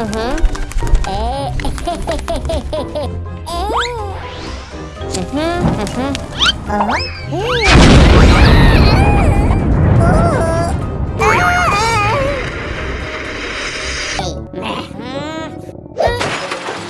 Uh-huh. Uh-huh. Uh-huh.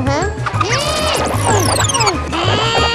Aham. Uhum.